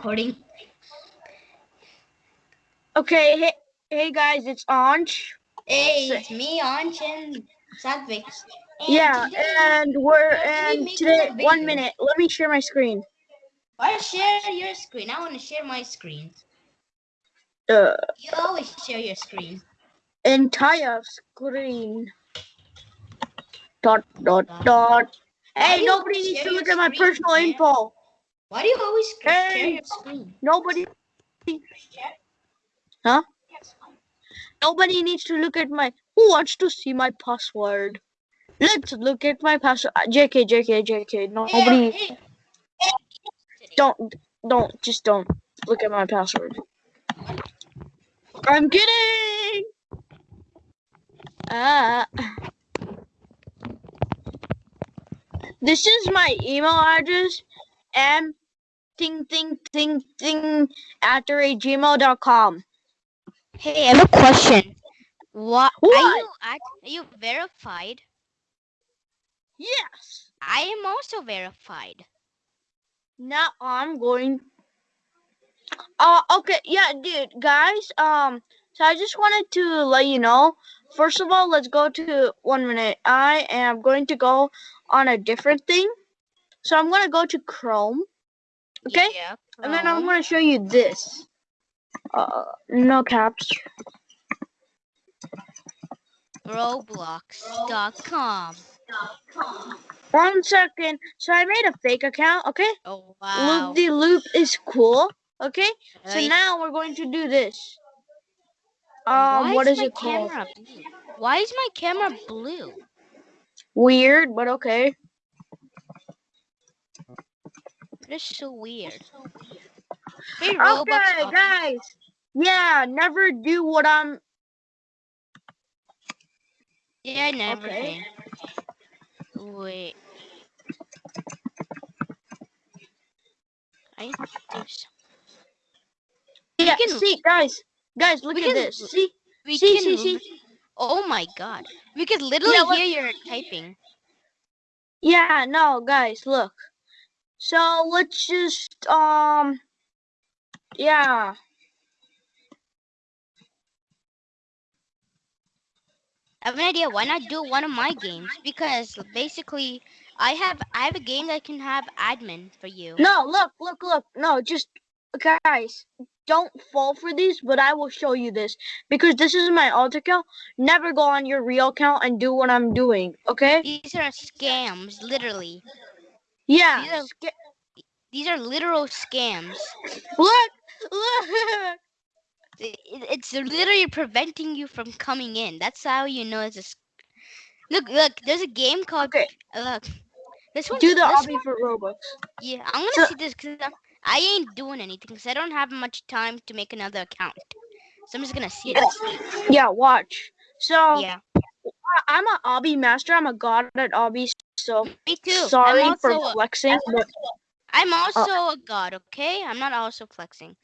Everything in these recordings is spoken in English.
recording. Okay, hey, hey guys, it's Anj. Hey, it's me, Anj and Satvik. And Yeah, today- and we're and today. One minute, let me share my screen. Why share your screen? I want to share my screen. Uh, You always share your screen. entire screen. Dot dot dot. Hey, nobody needs to look at my personal info. Why do you always share your screen? Nobody. Huh? Nobody needs to look at my. Who wants to see my password? Let's look at my password. Uh, JK, JK, JK. Nobody. Hey, hey. Don't, don't, just don't look at my password. I'm kidding. Ah. This is my email address. M ting ting ting ting at gmail.com. Hey, I have a question. What, What? are you are you verified? Yes. I am also verified. Now I'm going. Uh, okay, yeah, dude, guys. Um, so I just wanted to let you know. First of all, let's go to one minute. I am going to go on a different thing. So I'm gonna go to Chrome, Okay. Yeah. and then I'm gonna show you this. Uh, no caps. Roblox.com. One second. So I made a fake account. Okay. Oh wow. Loop the loop is cool. Okay. So now we're going to do this. Um, what is my it called? blue? Why is my camera blue? Weird, but okay. That is so weird. Hey, Roblox. Okay, up- guys. Yeah, never do what I'm. Yeah, I never Okay. can. Wait. I need to do some- Yeah, can- see, guys, guys, look we at can this. See, We see, can see, see. Oh my god. We could literally look- hear your typing. Yeah, no, guys, look. So let's just um. Yeah. I have an idea. Why not do one of my games? Because basically, I have I have a game that can have admin for you. No, look, look, look. No, just guys, don't fall for these. But I will show you this because this is my alt account. Never go on your real account and do what I'm doing. Okay? These are scams, literally. Yeah. These are- sca- These are literal scams. Look, look. It- it- It's literally preventing you from coming in. That's how you know it's a. s- Look, look. There's a game called. Okay. Look. This one. Do the this obby for Robux. Yeah, I'm gonna So- see this because I ain't doing anything because I don't have much time to make another account. So I'm just gonna see Yeah. this. Yeah, watch. So Yeah, I'm a obby master. I'm a god at obby. So me too. sorry I'm for also, a- flexing. But I'm also a god. Okay, I'm not also flexing.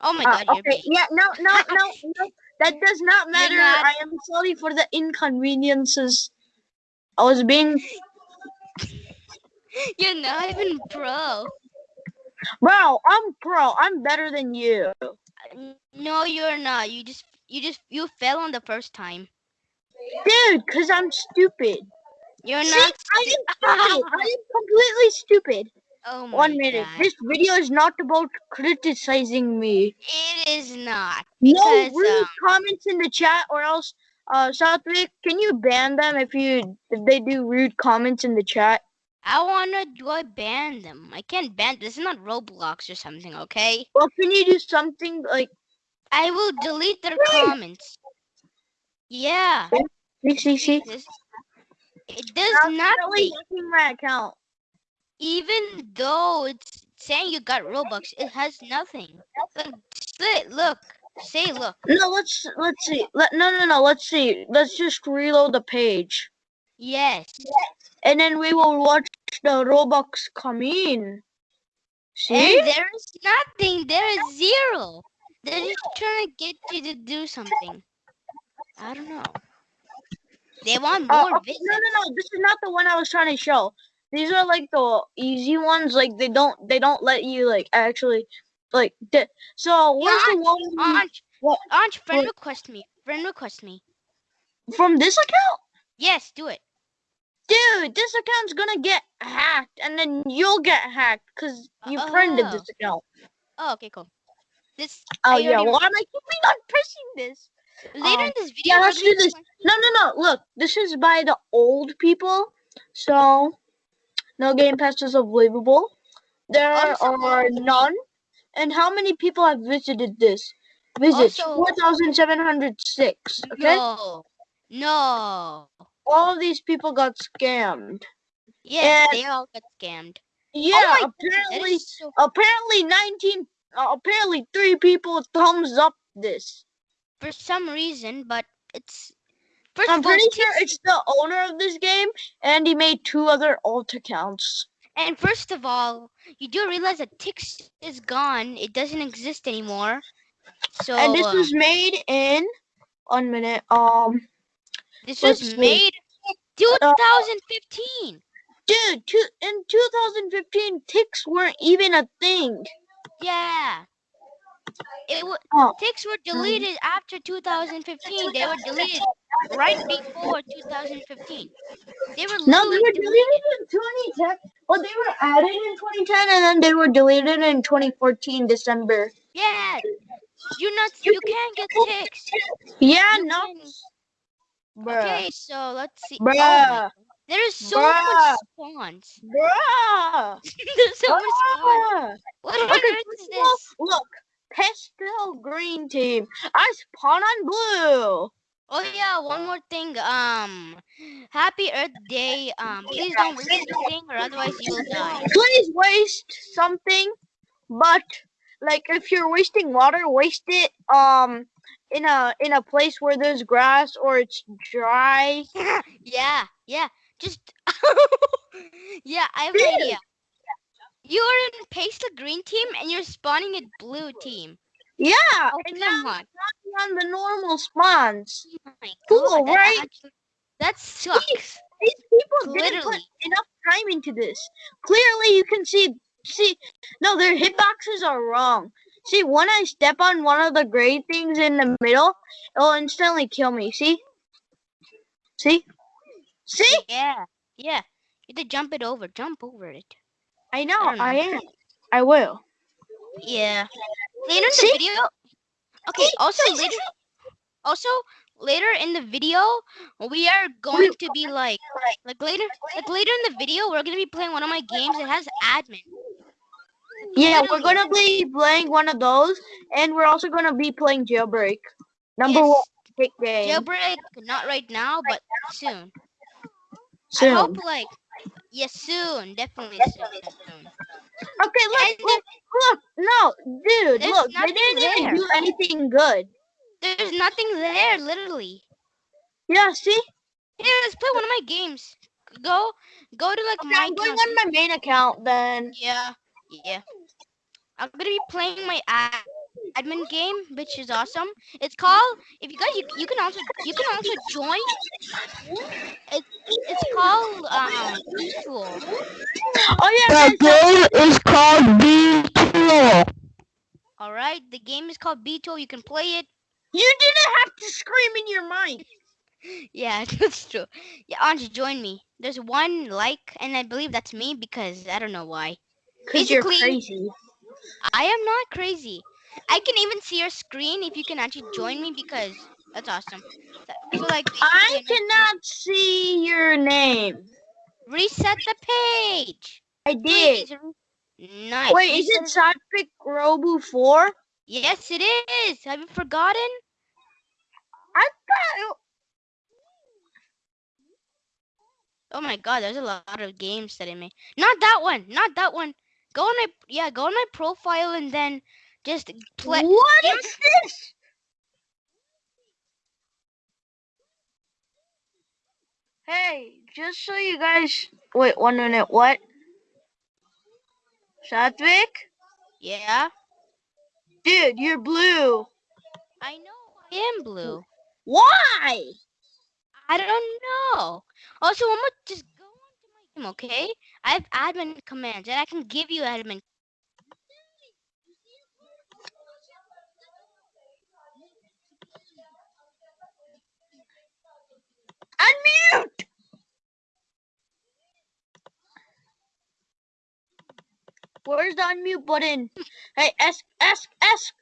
Oh my uh, god, you're okay. Yeah. No. No. No. No. That does not matter. not- I am sorry for the inconveniences. I was being You're not even pro. Bro, I'm pro. I'm better than you. No, you're not. You just, you just, you fell on the first time. Dude, because I'm stupid. You're See, not. I am stupid. I am completely stupid. Oh my One minute. god. This video is not about criticizing me. It is not No because rude um, comments in the chat or else uh Satvik, can you ban them if you if they do rude comments in the chat? I wanna do I ban them. I can't ban. This is not Roblox or something. Okay. Well, can you do something like I will delete their Really? comments. Yeah. see see see? It does I'm not. really my account. Even though it's saying you got Robux, it has nothing. Look, slit. Look. Say look. No, let's let's see. Let no no no. Let's see. Let's just reload the page. Yes. and then we will watch the Robux come in. See? And there is nothing. There is zero. They're just trying to get you to do something. I don't know. They want Uh, more okay, visits. no, no, no. This is not the one I was trying to show. these are like the easy ones. Like they don't they don't let you like actually like di- so where's the one Anj, What? Anj, friend What? request me. Friend request me. from this account? Yes, do it. Dude, this account's gonna get hacked and then you'll get hacked because you friended Oh. this account. Oh, okay, cool. This Oh I yeah, why am I keeping on pressing this? Later um, in this video. yeah, let's do this. No, no, no. Look, this is by the old people. So, no game pass is unbelievable. There Also- are none. And how many people have visited this? Visits Also- 4,706. Okay? No, no. All of these people got scammed. Yeah, And- they all got scammed. Yeah, oh my goodness, apparently, so apparently 19, uh, apparently three people thumbs up this. For some reason, but it's first I'm of all, pretty sure it's the owner of this game, and he made two other alt accounts. and first of all, you do realize that Tix is gone. It doesn't exist anymore. So and this um, was made in one minute. Um, this was made 2015. dude, two, in 2015, Tix weren't even a thing. Yeah. It w- Oh. Tix were mm-hmm. deleted after 2015. They were deleted right before 2015. They were No, they were deleted. deleted in 2010. Well, they were added in 2010, and then they were deleted in 2014 December. Yeah. You not you can't get Tix. Yeah, You no, can- Okay, so let's see. Oh bruh, my, there is so Bruh. much spawns. bruh. There's so much spawns. What on Okay, earth is first of all, this? Look, pastel green team. I spawn on blue. Oh yeah, one more thing. Um, Happy Earth Day. Um, please don't waste anything, or otherwise you will die. Please waste something, but like if you're wasting water, waste it um in a in a place where there's grass or it's dry. yeah, yeah. Just yeah, I have an idea. You are in Pastel Green team and you're spawning at Blue team. Yeah, Oh and now on! on the normal spawns. Oh Cool, that right? actually- that sucks. These people didn't put enough time into this. Clearly, you can see see no, their hitboxes are wrong. See, when I step on one of the gray things in the middle, it'll instantly kill me. See? See? See? Yeah, yeah. You have to jump it over. Jump over it. I know, don't I, am. I will. Yeah. Later in the video. Okay. Also later. Also later in the video, we are going to be like, like later, like later in the video, we're gonna be playing one of my games. It has admin. Yeah, we're gonna be playing one of those, and we're also gonna be playing Jailbreak. Number Yes. one big game. Jailbreak, not right now, but soon. Soon. I hope like, yes, soon, definitely soon. soon. Okay, look, And look, look, no, dude, look, they didn't even do anything good. There's nothing there, literally. Yeah, see? Yeah, let's play one of my games. Go, go to like Okay, my I'm going on my main account then. Yeah, yeah. I'm gonna be playing my ad- admin game, which is awesome. It's called. If you guys, you, you can also you can also join. It's it's called um Tool. Oh yeah, The guys, game is called B2. All right, the game is called Beto. You can play it. you didn't have to scream in your mic. Yeah, that's true. Yeah, Anji, join me. There's one like, and I believe that's me because I don't know why. Cause you're crazy. I am not crazy. I can even see your screen if you can actually join me because that's awesome. So, like, I cannot see your name. reset the page. I did. Please. Nice. Wait, is it Sadpic Robu 4? Yes, it is. Have you forgotten? I thought Oh my god, there's a lot of games that I made. Not that one. Not that one. Go on my yeah, go on my profile and then just play. What Yeah. is this? Hey, just so you guys wait one minute, what? Satvik? Yeah, Dude, you're blue. I know. I am blue. Why? I don't know. Also, I'm gonna just go onto my game, okay? I have admin commands and I can give you admin. Unmute! Where's the unmute button? Hey, ask, ask, ask.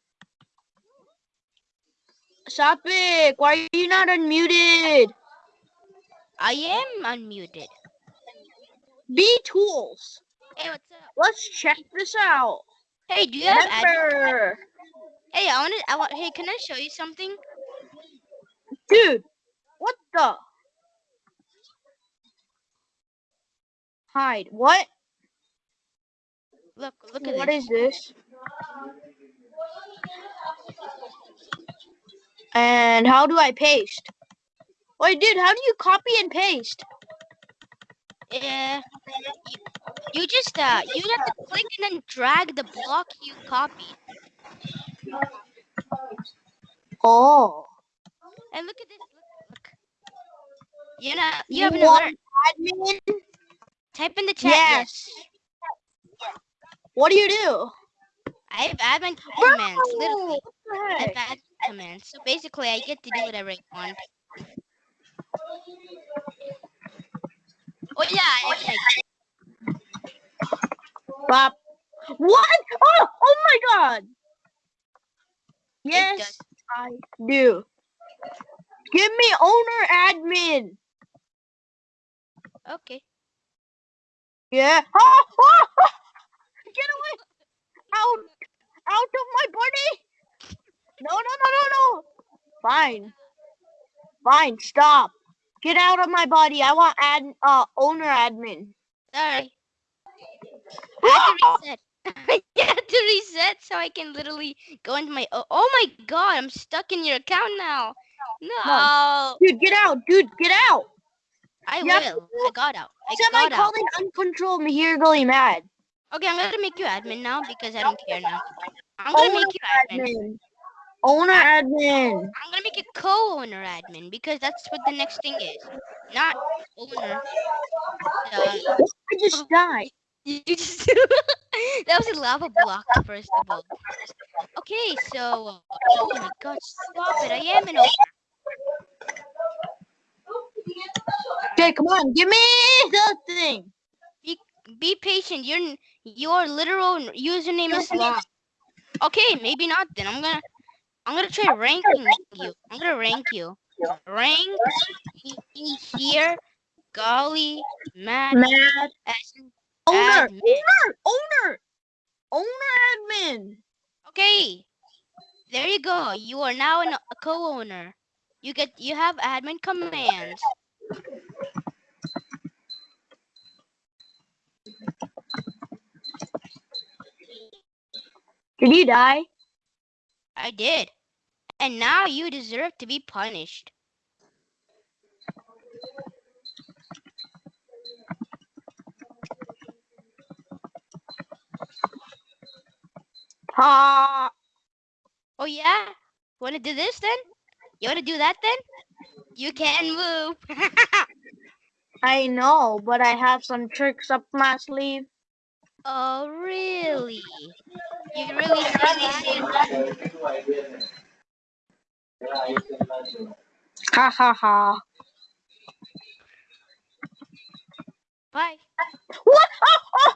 Satvik, why are you not unmuted? I am unmuted. B tools. Hey, what's up? Let's check this out. Hey, do you have? Remember, Hey, I want to. I want. Hey, can I show you something? dude, what the? Hide. What? Look, look at What this. What is this? And how do I paste? Wait, dude, how do you copy and paste? Yeah. you, you just uh, you have to click and then drag the block you copied. Oh. And look at this. Look, look. You know, you have an alert. admin? Type in the chat. Yes. What do you do? I have admin commands. Literally, I have admin commands. So basically, I get to do whatever I want. Oh yeah, I, I, Bop. What? Oh, oh my god. Yes. I do. Give me owner admin. okay. Yeah. Ah, ah, ah. Get away. Out. Out of my body. No, no, no, no, no. Fine. Fine, stop. Get out of my body. I want ad uh owner admin. Sorry. I have to reset. I have to reset so I can literally go into my. Oh, oh my god! I'm stuck in your account now. No, Dude, get out. Dude, get out. I You will. I got out. I Somebody got out. calling uncontrolled really mad. Okay, I'm gonna make you admin now because I don't care now. I'm gonna make you admin. admin. Owner admin. I'm gonna make you co-owner admin because that's what the next thing is. Not owner. Uh, I just died. you just that was a lava block first of all. Okay, so oh my god, stop it! I am an owner. Okay, come on, give me the thing. Be patient. Your your literal username is long. Okay, maybe not. Then I'm gonna I'm gonna try ranking you. I'm gonna rank you. Rank here. Golly, Matt, Mad Essen, owner, admin. owner, owner, owner admin. Okay, there you go. You are now an, a co-owner. You get you have admin commands. Did you die? I did, and now you deserve to be punished. Ha! Oh yeah, want to do this then? You want to do that then? You can move. I know, but I have some tricks up my sleeve. oh really? You really that? Ha ha ha. Bye. What? Oh, oh.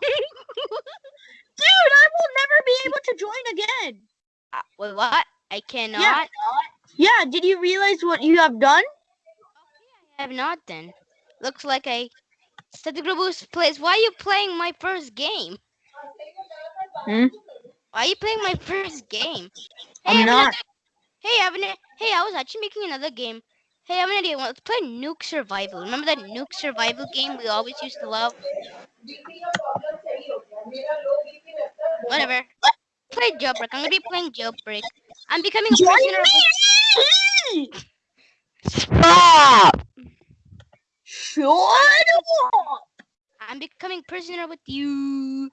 Dude, I will never be able to join again. Uh, wait, what? I cannot. Yeah. Yeah, did you realize what you have done? I have not then. Looks like I. Static Boost plays. Why are you playing my first game? Hmm? Why are you playing my first game? I'm I have not. another- Hey, I have an, Hey, I was actually making another game. Hey, I have an idea. Let's play Nuke Survival. Remember that Nuke Survival game we always used to love? Whatever. Play Jailbreak. I'm gonna be playing Jailbreak. I'm becoming a prisoner of! Stop! Shut up! I'm becoming prisoner with you.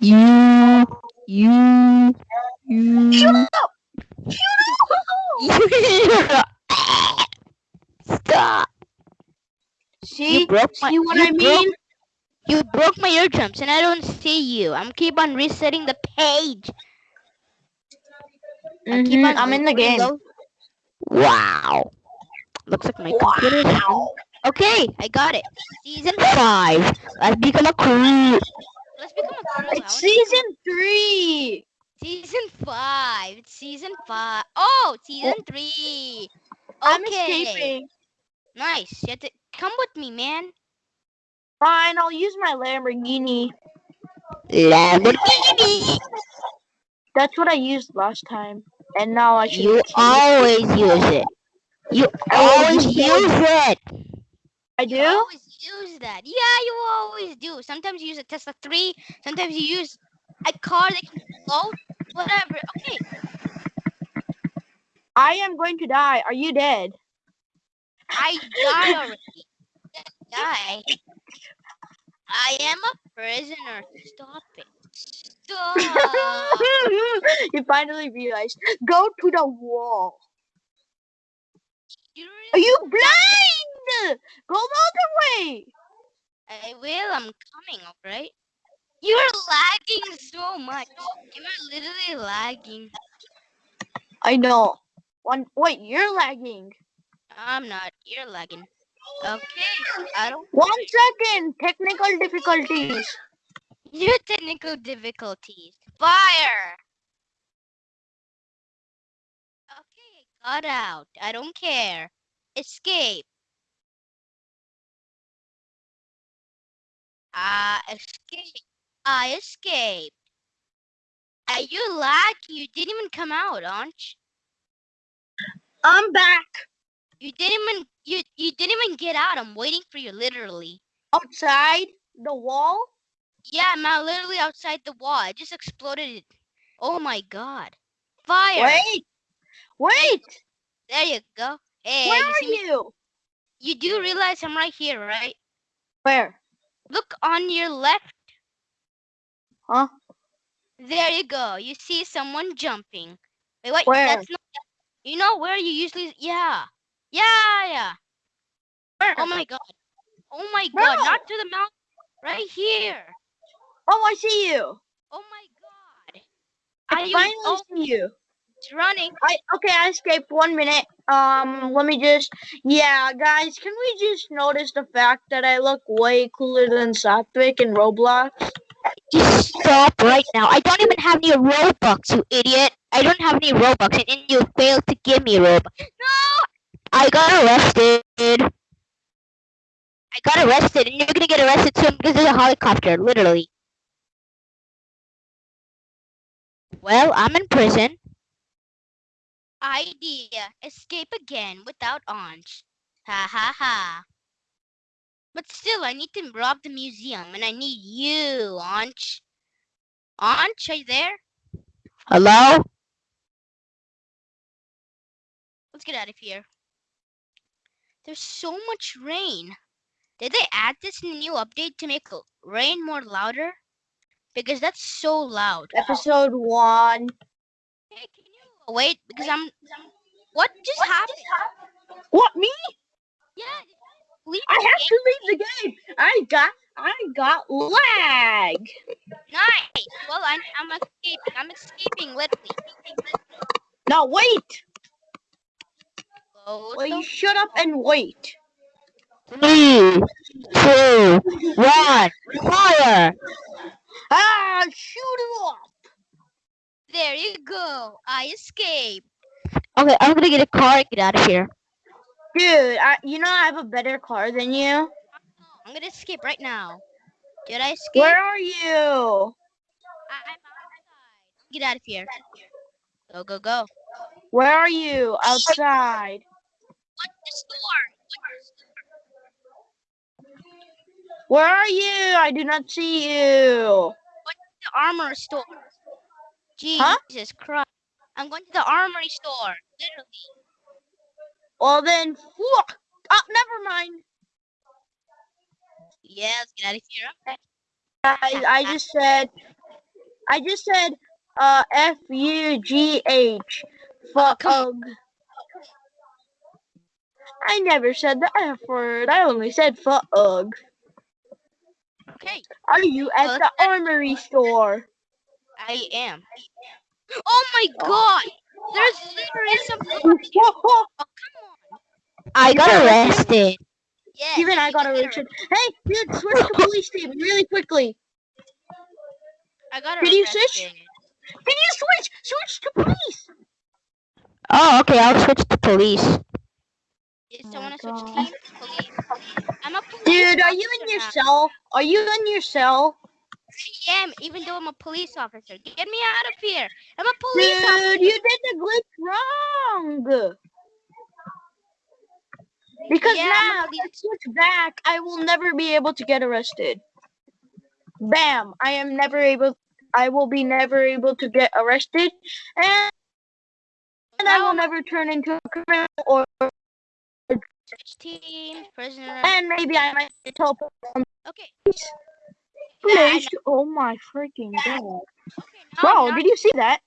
You, you, you. Shut up! Shut up! Stop! See? You broke my. See what I mean? Broke, You broke my eardrums and I don't see you. I'm keep on resetting the page. I keep Mhm, on I'm in the game. Wow. Looks like my computer is Wow. Okay, I got it. Season five. Let's become a crew. Let's become a crew. It's wanna season three. Season five. It's season five. Oh, season oh. three. I'm escaping. Nice. You have to come with me, man. Fine, I'll use my Lamborghini. Lamborghini. That's what I used last time. And now I should You keep- always use it. You always use use it. I You do? always use that. Yeah, you always do. Sometimes you use a Tesla 3. Sometimes you use a car that can float. Whatever. Okay. I am going to die. Are you dead? I died already. Die. I am a prisoner. Stop it. Stop. you finally realized. Go to the wall. Are you blind? Go the other way. I will. I'm coming. Alright. You're lagging so much. You're literally lagging. I know. One. Wait, you're lagging. I'm not. You're lagging. Okay. I don't. One second. Technical difficulties. Your technical difficulties. Fire. Got out. I don't care. Escape. Ah, escape. I escaped. Uh, you lag. You didn't even come out, Anj. I'm back You didn't even you you didn't even get out. I'm waiting for you, literally. outside the wall. Yeah, I'm out literally outside the wall. I just exploded it. Oh my god. Fire. Wait. Wait. There you go. Hey, Where you are see me? you? You do realize I'm right here, right? Where? Look on your left. Huh? There you go. You see someone jumping. Wait, wait. Where? That's not. You know where you usually? Yeah. Yeah, yeah. Where? Oh my god. Oh my god. No. Not to the mountain. Right here. Oh, I see you. Oh my god. I finally Oh, see you. It's running. I okay. I escaped. One minute. Um, let me just. Yeah, guys, can we just notice the fact that I look way cooler than Satvik in Roblox? Just stop right now. I don't even have any Robux, you idiot. I don't have any Robux, and then you failed to give me Robux. No! I got arrested. I got arrested, and you're gonna get arrested soon because there's a helicopter, literally. Well, I'm in prison. Idea. Escape again without Anj. Ha ha ha. But still, I need to rob the museum, and I need you, Anj. Anj, are you there? Hello? Let's get out of here. There's so much rain. Did they add this in the new update to make l- rain more louder? Because that's so loud. Episode one. Hey, can you wait? Because I'm. What just happened? What me? Yeah. Leave I the have game. to leave the game. I got. I got lag. Nice. Well, I'm, I'm escaping. I'm escaping, literally. Now wait. Go Will the you shut up and wait? Three, two, one, fire! Ah, shoot it off. There you go. I escaped. Okay, I'm gonna get a car and get out of here. Dude, I, you know I have a better car than you. I'm gonna escape right now. Did I escape? Where are you? I- I'm outside. Get out of here. Go, go, go. Where are you? Outside. What the store? Where are you? I do not see you. What's the armor store. Jesus Huh? Christ. I'm going to the armory store. Literally. Well then, fuck. Oh, never mind. Yeah, let's get out of here. Okay. Guys, I just said, I just said, uh, F U G H. Fuck. come I never said the F word. I only said fuck. Okay, Are you at the armory store? I am. Oh my god! There's literally some. Whoa, whoa. Oh, come on. I got got arrested. Yes. Even I got did get arrested. Hey, dude, switch to police team really quickly. I got arrested. Did you switch? Did you switch? Switch to police. Oh, okay. I'll switch to police. Is Oh someone my to switch God. teams? Police. I'm a police Dude, are you in your now. cell? Are you in your cell? I am, even though I'm a police officer. Get me out of here. I'm a police officer. Dude, you did the glitch wrong. Because Yeah, now, if I switch back, I will never be able to get arrested. Bam! I am never able. I will be never able to get arrested, and, and I will never turn into a criminal, or switch teams, prisoner. and maybe I might get from Okay. Oh my freaking god! Okay, Bro, did you see that?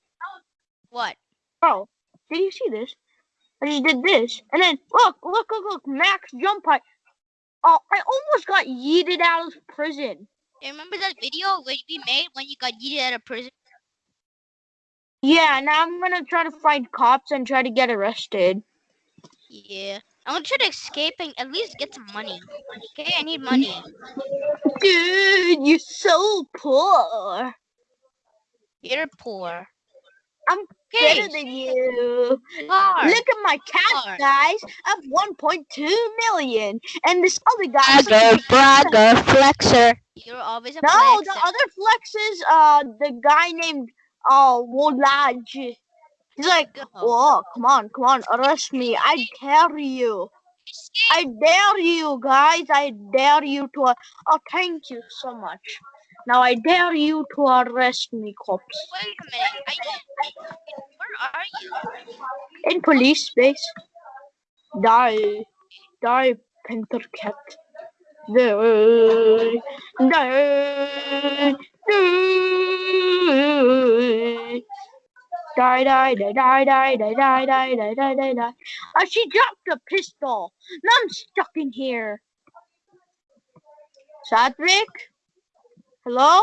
what? Bro, did you see this? I just did this, and then look, look, look, look, max jump height. Oh, I almost got yeeted out of prison. You remember that video where we made when you got yeeted out of prison? Yeah, now I'm gonna try to find cops and try to get arrested. Yeah. I'm you to try escape and at least get some money. Okay, I need money. Dude, you're so poor. You're poor. I'm Okay, better than you. hard. Look at my cash, Hard. guys. I have 1.2 million, and this other guy. Bragger, bragger, flexer. You're always a No, flex. the other flexes, uh, the guy named uh Wolaj. He's like, Go. oh, come on, come on, arrest me. I dare you. I dare you, guys. I dare you to. Oh, thank you so much. Now I dare you to arrest me, cops. Wait a minute. Where are you? In police space. Die. Die, Panther Cat. Die. Die. Die. Die, die, die, die, die, die, die, die, die, die, die, die. Uh, she dropped a pistol. Now I'm stuck in here. Satvik? Hello?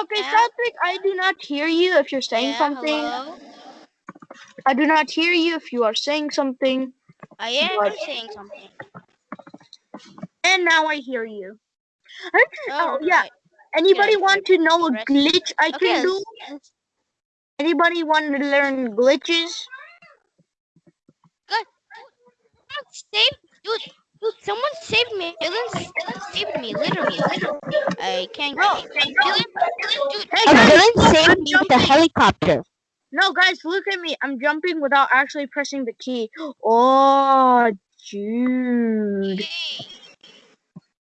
Okay, Yeah? Satvik, I do not hear you if you're saying Yeah, something. hello? I do not hear you if you are saying something. I am What? saying something. And now I hear you. I just- oh, yeah. Anybody want to know a glitch I Okay, can do? Let's- let's- Anybody want to learn glitches? someone saved dude, dude, someone saved me. Dylan saved me, literally. I can't No, get Dylan, dude, Hey A guys, villain saved I'm me with a jumping. helicopter. No, guys, look at me. I'm jumping without actually pressing the key. Oh, dude. Yay.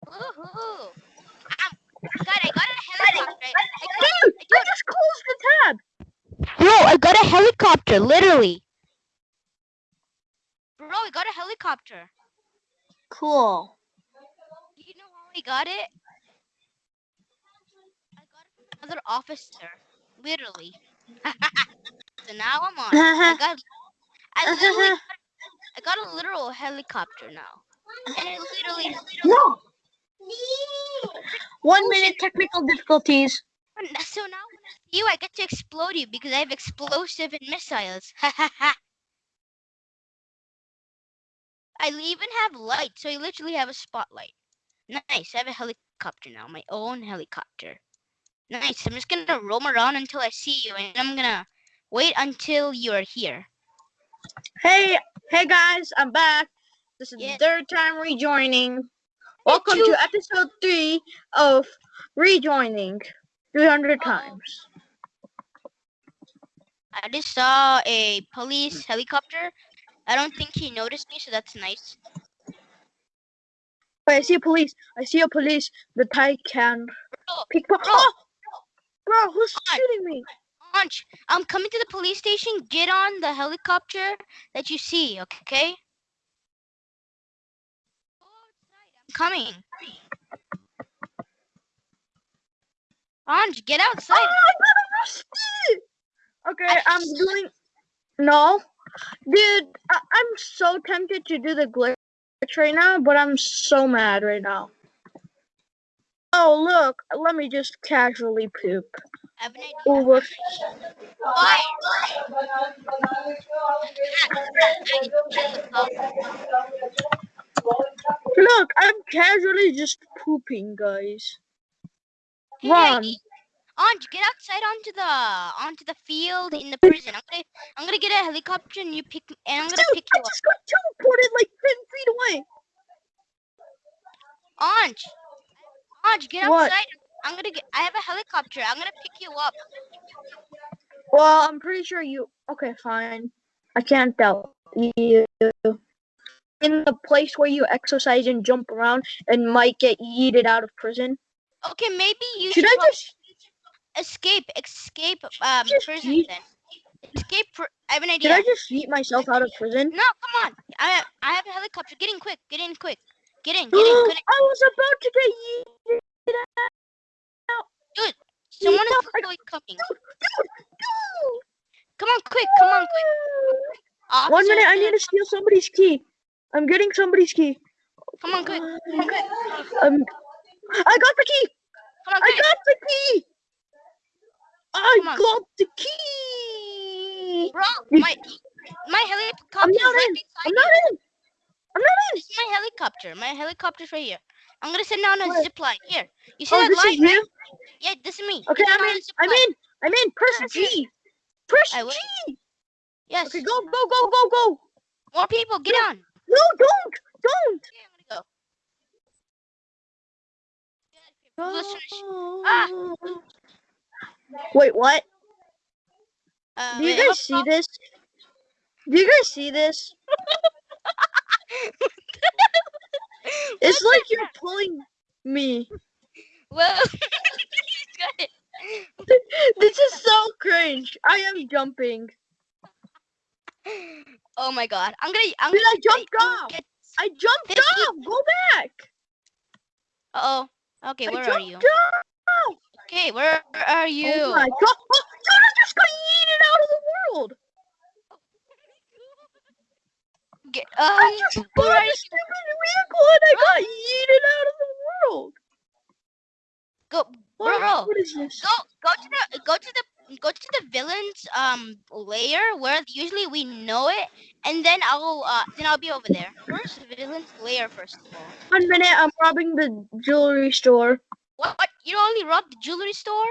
Woohoo. Um, God, I got a helicopter. I, I got, Dude, I, I just closed the tab. Bro, I got a helicopter, literally. bro, I got a helicopter. Cool. Do you know how I got it? I got it another officer. Literally. so now I'm on. I got I literally got, I got a literal helicopter now. And it literally No. One minute technical difficulties. so now when I see you I get to explode you because I have explosive and missiles. Ha ha ha. I even have light, so I literally have a spotlight. Nice, I have a helicopter now, my own helicopter. Nice, I'm just gonna roam around until I see you, and I'm gonna wait until you're here. Hey, hey guys, I'm back. This is Yeah. the third time rejoining. Welcome to episode three of rejoining 300 times. I just saw a police helicopter. I don't think he noticed me, so that's nice. Wait, I see a police. I see a police. The Taycan. Bro. Oh! Bro, who's on. shooting me? Anj, I'm coming to the police station. Get on the helicopter that you see, okay? I'm coming. Anj, get Oh, outside. I got arrested! Okay, I'm doing. No, dude, I- I'm so tempted to do the glitch right now, but I'm so mad right now. Oh, look. Let me just casually poop. I have an idea. Over. Look, I'm casually just pooping, guys. Run. Anj, get outside onto the onto the field in the prison. I'm gonna I'm gonna get a helicopter and you pick and I'm gonna Dude, pick I you up. just got teleported like 10 feet away. Anj, Anj, get What? outside. I'm gonna get. I have a helicopter. I'm gonna pick you up. Well, I'm pretty sure you. Okay, fine. I can't tell you. In the place where you exercise and jump around and might get yeeted out of prison. Okay, maybe you Should should, I just? escape. Escape. Um, prison yeet- then. Escape. Pr- I have an Should idea. I just yeet myself out of prison? No, come on. I I have a helicopter. Get in quick. Get in quick. Get in. Get in. Get in. I was about to get yeeted Someone no, is literally coming. out. Come on, quick. Come on, quick. One minute, I need to steal somebody's key. I'm getting somebody's key. Come on, quick. Come on, quick. Um, I got the key. Come on, I got the key. I got the key. Bro, my my helicopter I'm is not right in. I'm you. not in. I'm not in. This is my helicopter. My helicopter's right here. I'm gonna send down a zip line. Here. You see Oh, that this line, is you. Yeah, this is me. Okay, I'm in. I'm in. I'm in. Press G. Press. G. Yes. Okay, go, go, go, go, go. More people, get No. on. No, don't, don't. Okay, Ah. Wait, what? Uh, Do you wait, guys see this? Do you guys see this? It's like you're pulling me. Well. This is so cringe. I am jumping. Oh my god. I'm gonna. I'm Dude, I gonna jumped get- off. Get, I jumped off. Go back. uh oh. Okay, where are you? off. Okay, where are you? Oh my god. Oh, I just got yeeted out of the world. Get, I um, just bought a stupid vehicle and I got yeeted out of the world. Go, What, bro. what is this? Go, go to the, go to the, go to the villain's um layer where usually we know it, and then I'll, uh, then I'll be over there. First, the villain's layer first of all. One minute, I'm robbing the jewelry store. What? what? You only robbed the jewelry store?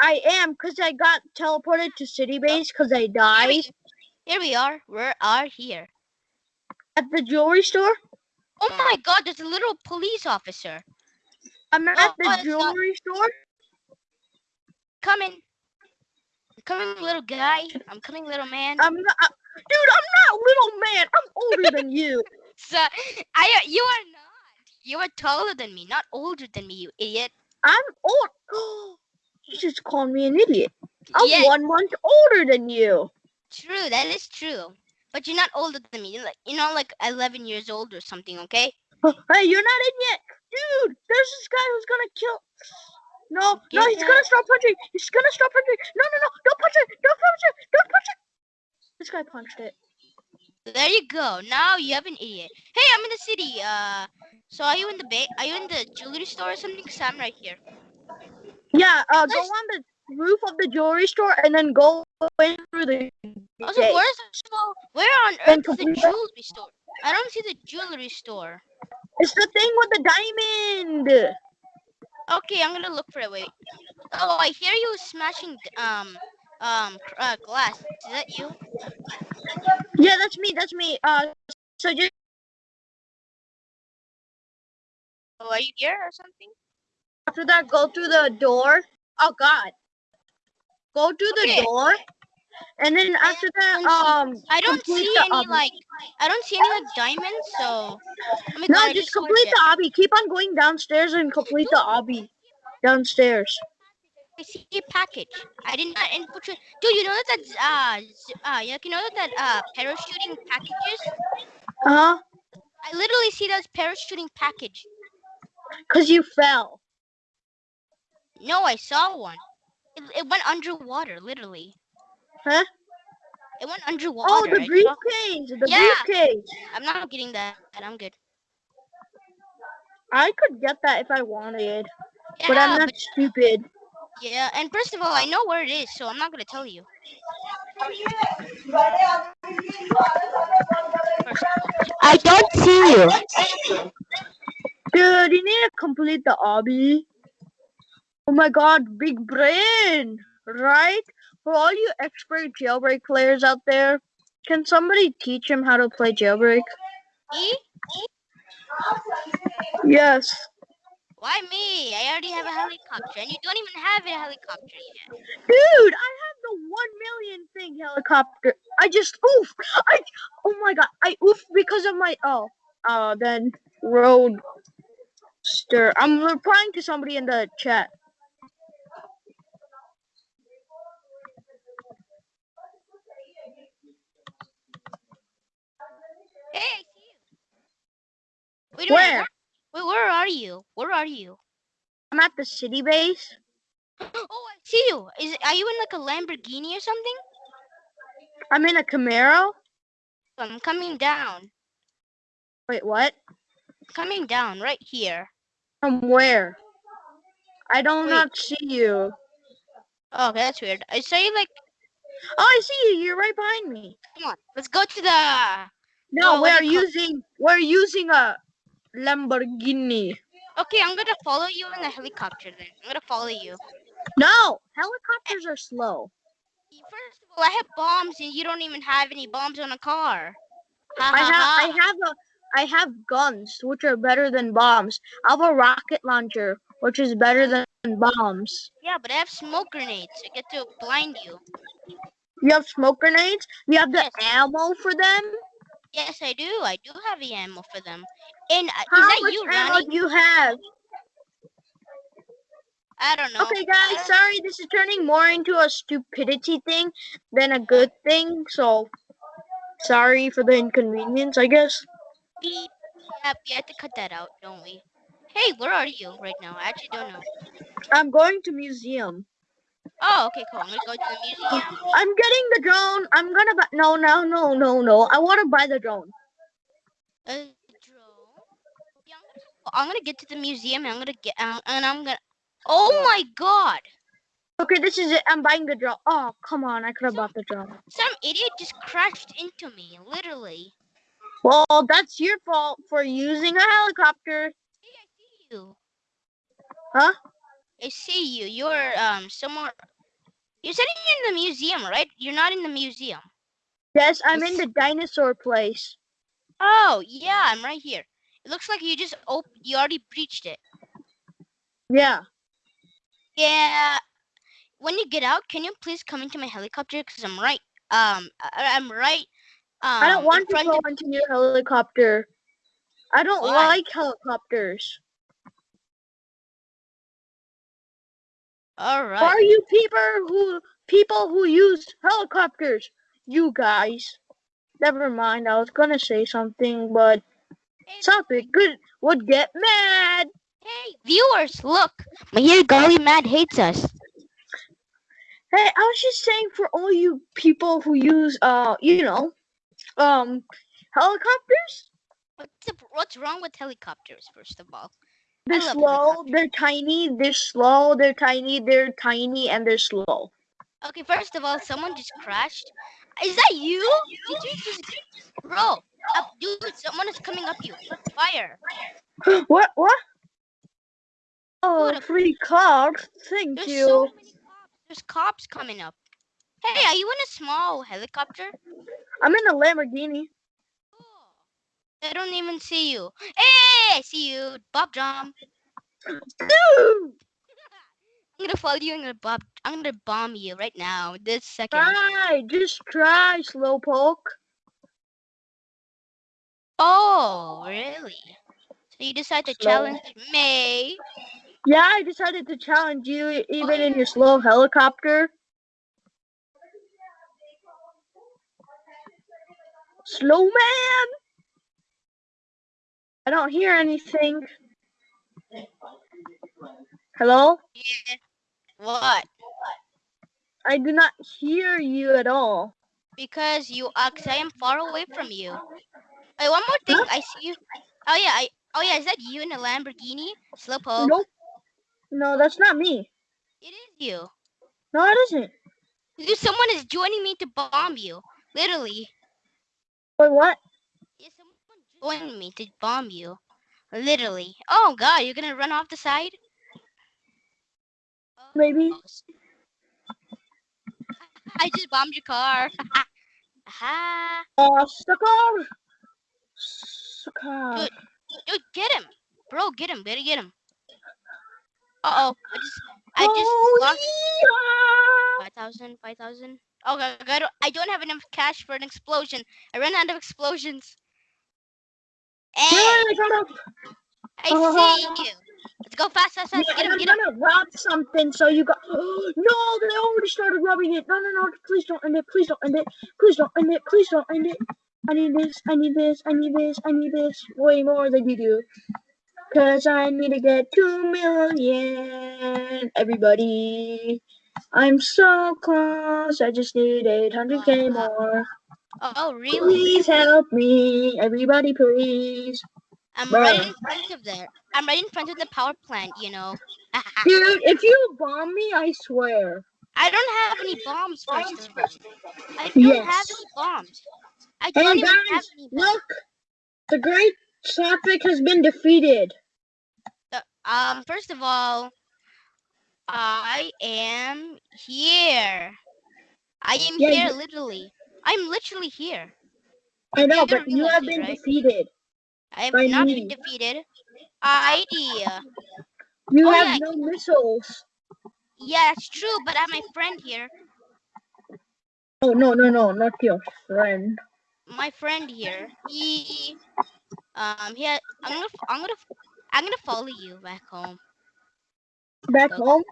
I am, because I got teleported to City Base because I Here died we, here we are. We are here. at the jewelry store. Oh my God! There's a little police officer. I'm at Oh, the oh, not- jewelry store. Coming. I'm coming, little guy. I'm coming, little man. I'm not, dude, I'm not little man. I'm older than you. So, I, you are not. You are taller than me, not older than me, you idiot. I'm old. you just called me an idiot. I'm Yeah. one month older than you. True, that is true. But you're not older than me. You're like you're not like 11 years old or something, okay? Oh, hey, you're not in yet, dude. There's this guy who's gonna kill. No, no, he's that. gonna stop punching. He's gonna stop punching. No, no, no! Don't punch it! Don't punch it! Don't punch it! This guy punched it. There you go. Now you have an idiot. Hey, I'm in the city. Uh, so are you in the ba- Are you in the jewelry store or something? Cause I'm right here. Yeah, uh, go on the roof of the jewelry store and then go in through the Also, gate. where's the, where on earth is the jewelry store? I don't see the jewelry store. It's the thing with the diamond. Okay, I'm gonna look for it. Wait. Oh, I hear you smashing um um uh, glass. Is that you? Yeah, that's me. That's me. Uh, so just Oh, are you here or something? after that, go through the door. Oh God. Go through the door, and then after that, um, I don't see any obby. like I don't see any like diamonds. So oh my No, God, I just complete the obby. Keep on going downstairs and complete the obby downstairs. I see a package. I did not infiltrate. Dude, you know that that's uh uh yeah, you know that that uh parachuting packages. Uh huh. I literally see those parachuting package. Cause you fell. No, I saw one. It, it went underwater, literally. Huh? It went underwater. Oh, the I saw- briefcase. The Yeah. briefcase. I'm not getting that. I'm good. I could get that if I wanted. Yeah, but I'm not stupid. yeah, and first of all, I know where it is, so I'm not gonna tell you. First of all. I don't see you. Dude, you need to complete the obby. Oh my god, big brain, right? For all you expert jailbreak players out there, can somebody teach him how to play jailbreak? Me? Yes. Why me? I already have a helicopter, and you don't even have a helicopter yet. Dude, I have the one million thing helicopter. I just oof. I oh my god, I oof because of my oh uh then roadster. I'm replying to somebody in the chat. Hey, I see you. Wait. Where? Wait, where are you? Where are you? I'm at the city base. Oh, I see you. Is are you in like a Lamborghini or something? I'm in a Camaro. I'm coming down. Wait, what? Coming down right here. From where? I don't Wait. not see you. Oh, okay, that's weird. I saw you like. Oh, I see you. You're right behind me. Come on, let's go to the. No, Oh, we're do you call- using we're using a Lamborghini. Okay, I'm gonna follow you in the helicopter then. I'm gonna follow you. No, helicopters are slow. First of all, I have bombs and you don't even have any bombs on a car. Ha, I ha, have ha. I have a I have guns which are better than bombs. I have a rocket launcher which is better than bombs. Yeah, but I have smoke grenades. I get to blind you. You have smoke grenades. You have the Yes. ammo for them. Yes, I do. I do have the ammo for them. And uh, How is that much you, ammo Ronnie? do you have? I don't know. Okay, guys, sorry, this is turning more into a stupidity thing than a good thing. So, sorry for the inconvenience, I guess. Beep. Yep, we have to cut that out, don't we? Hey, where are you right now? I actually don't know. I'm going to museum. Oh, okay, cool. I'm gonna go to the museum. I'm getting the drone. I'm gonna buy. No, no, no, no, no. I want to buy the drone. Uh, drone. Yeah, I'm gonna, I'm gonna get to the museum. And I'm gonna get, um, and I'm gonna. Oh my God! Okay, this is it. I'm buying the drone. Oh, come on. I could have bought the drone. Some idiot just crashed into me, literally. Well, that's your fault for using a helicopter. Hey, I see you. Huh? I see you. You're um somewhere. You're sitting in the museum, right? You're not in the museum. Yes, I'm in the dinosaur place. Oh yeah, I'm right here. It looks like you just op- You already breached it. Yeah. Yeah. When you get out, can you please come into my helicopter? Cause I'm right. Um, I- I'm right. Um, I don't want to go into your helicopter. I don't Why? like helicopters. All Are you people who people who use helicopters? You guys. Never mind. I was gonna say something, but Hey, something good would get mad. hey, viewers, look. My here golly mad hates us. Hey, I was just saying for all you people who use uh, you know, um, helicopters. What's the, what's wrong with helicopters? First of all, They're slow. They're tiny. They're slow. They're tiny. They're tiny, and they're slow. okay. First of all, someone just crashed. Is that you? Did you just, bro? Up, dude. Someone is coming up you. Fire. what? What? Oh, free card. Thank There's you. so many cops. There's cops coming up. Hey, are you in a small helicopter? I'm in a Lamborghini. I don't even see you. Hey, I see you, Bob Drum. I'm gonna follow you. I'm gonna bob. I'm gonna bomb you right now. This second. try. Just try, slowpoke. Oh, really? So you decide to Slow. challenge me? Yeah, I decided to challenge you, even in your slow helicopter. Slow man. I don't hear anything. Hello? Yeah. What? I do not hear you at all. Because you, are, I am far away from you. Wait, one more thing. Huh? I see you. Oh yeah, I. Oh yeah, is that you in a Lamborghini? Slowpoke. Nope. No, that's not me. It is you. No, it isn't. Dude, someone is joining me to bomb you. Literally. Wait, what? Joined me to bomb you. Literally. Oh god, you're gonna run off the side? Maybe. I just bombed your car. Aha. Uh, sucker. Sucker. Dude, dude, get him. Bro, get him. Better get him. Uh oh. I just I just Oh, lost yeah. 5,000, 5,000. Okay, I don't, I don't have enough cash for an explosion. I ran out of explosions. Hey, I got up. I see uh-huh. you. Let's go fast, fast, fast. Yeah, Get him, I'm gonna rob something, so you got. no, they already started robbing it. No, no, no! Please don't end it. Please don't end it. Please don't end it. Please don't end it. I need this. I need this. I need this. I need this way more than you do. Cause I need to get two million. Everybody, I'm so close. I just need 800k more. Oh, really? Please help me, everybody, please. I'm Bro. right in front of there. I'm right in front of the power plant, you know. Dude, if you bomb me, I swear. I don't have any bombs, first of all. I don't have any bombs. I Hey don't have guys, any bombs. look! The Great Traffic has been defeated. The- Um, first of all, I am here. I am Yeah, here, literally. I'm literally here. I know, but you have it, been right? defeated. I have not me. been defeated. Idea. You Oh, have yeah. no missiles. Yeah, it's true, but I have my friend here. Oh no no no, not your friend. My friend here. He, um, he. ha- I'm gonna, I'm gonna, I'm gonna follow you back home. Back Okay. home?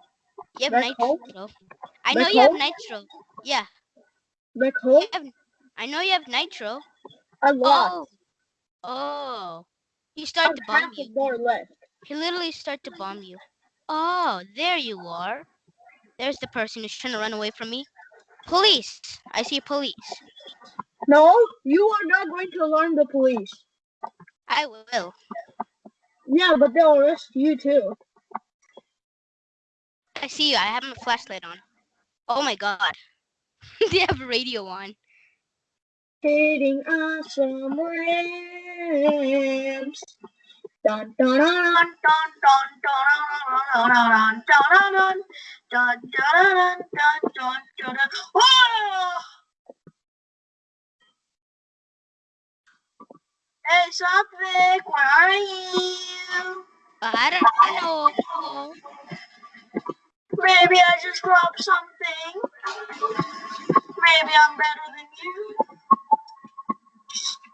You have Back home? nitro. I know Back you have home? nitro. Yeah, Back home? have, I know you have nitro. I lot. Oh, oh. He started to bomb you. more left. He literally started to bomb you. Oh, there you are. There's the person who's trying to run away from me. Police! I see police. No, you are not going to alarm the police. I will. Yeah, but they'll arrest you too. I see you. I have my flashlight on. Oh my god. They have a radio on. Hitting awesome rams. Dun, dun, dun, dun, dun, dun, dun, dun, dun, dun, dun, dun, dun, dun, dun, dun, dun, dun. Oh! Hey, Satvik, where are you? I don't know. Maybe I just dropped something. Maybe I'm better than you.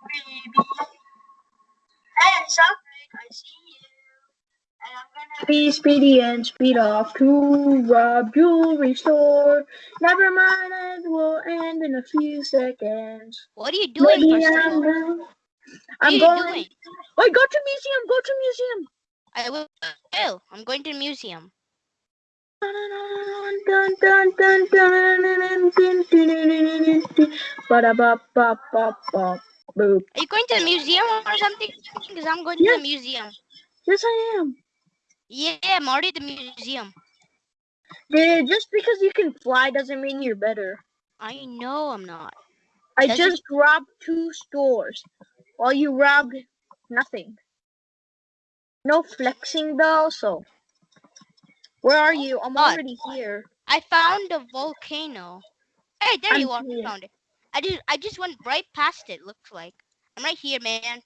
Maybe. Hey, Satvik, I see you. And I'm gonna be speedy and speed off to rob jewelry store. Never mind, it will end in a few seconds. What are you doing, Maybe first I'm going. are I'm you going. doing? Wait, go to museum. Go to museum. I will. I'm going to the museum. Are you going to the museum or something? Because I'm going to Yeah. the museum. Yes, I am. Yeah, I'm already at the museum. Dude, just because you can fly doesn't mean you're better. I know I'm not. I Does it- just robbed two stores while you robbed nothing. No flexing though, so. Where are you? I'm God. already here. I found a volcano. Hey, there I'm you are. here. I found it. I just I just went right past it. Looks like I'm right here, man.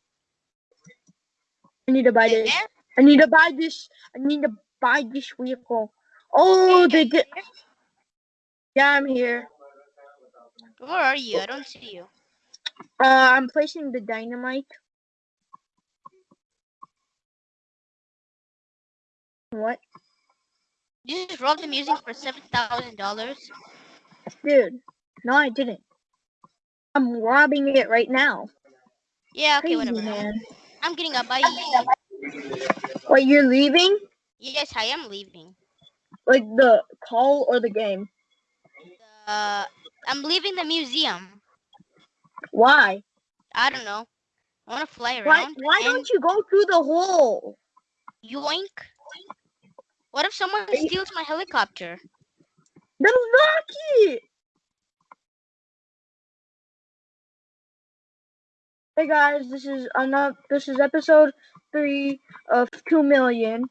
I need to buy There? this. I need to buy this. I need to buy this vehicle. Oh, they did. Yeah, I'm here. Where are you? I don't see you. Uh, I'm placing the dynamite. What? You just robbed the museum for seven thousand dollars. Dude, no, I didn't. I'm robbing it right now. Yeah, okay, Crazy, whatever. man. I'm getting up. Bye. Wait, you're leaving? Yes, I am leaving. Like the call or the game? Uh, I'm leaving the museum. Why? I don't know. I want to fly Why? around. Why and don't you go through the hole? yoink? What if someone steals my helicopter? That was lucky. Hey guys, this is another. This is episode three of two million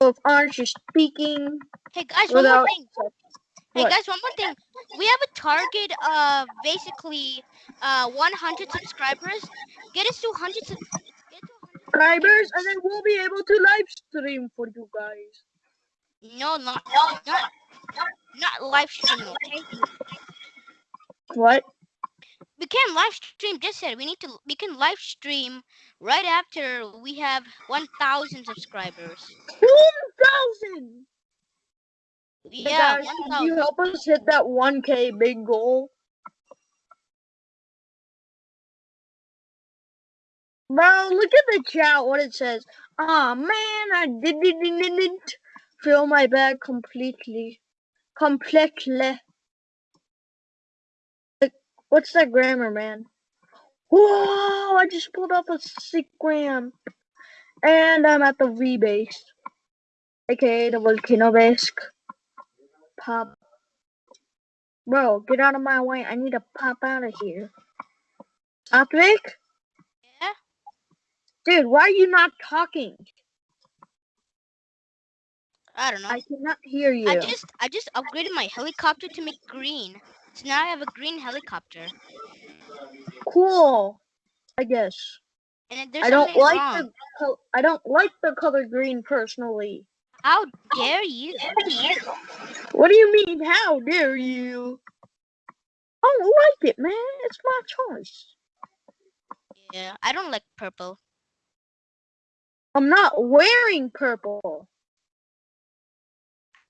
of Orange is speaking Hey guys, one more thing. Hey guys, one more thing. We have a target of basically uh 100 subscribers. Get us to 100 sub- get to 100 subscribers, and then we'll be able to live stream for you guys. No, not not not live stream, okay? What? We can live stream. Just said we need to. We can live stream right after we have 1,000 subscribers. One thousand. Yeah, guys, can you help us hit that one K big goal? Bro, look at the chat. What it says. Ah man, I did- did- did- didn't fill my bag completely. Completely. Like, What's that grammar, man? Whoa! I just pulled off a sick gram. And I'm at the V base. aka the volcano base. Pop. Bro, get out of my way. I need to pop out of here. Yeah. Dude, why are you not talking? I don't know. I cannot hear you. I just I just upgraded my helicopter to make green. So now I have a green helicopter. Cool. I guess. And there's I don't like wrong. the I don't like the color green personally. How dare you? What do you mean? How dare you? I don't like it, man. It's my choice. Yeah, I don't like purple. I'm not wearing purple.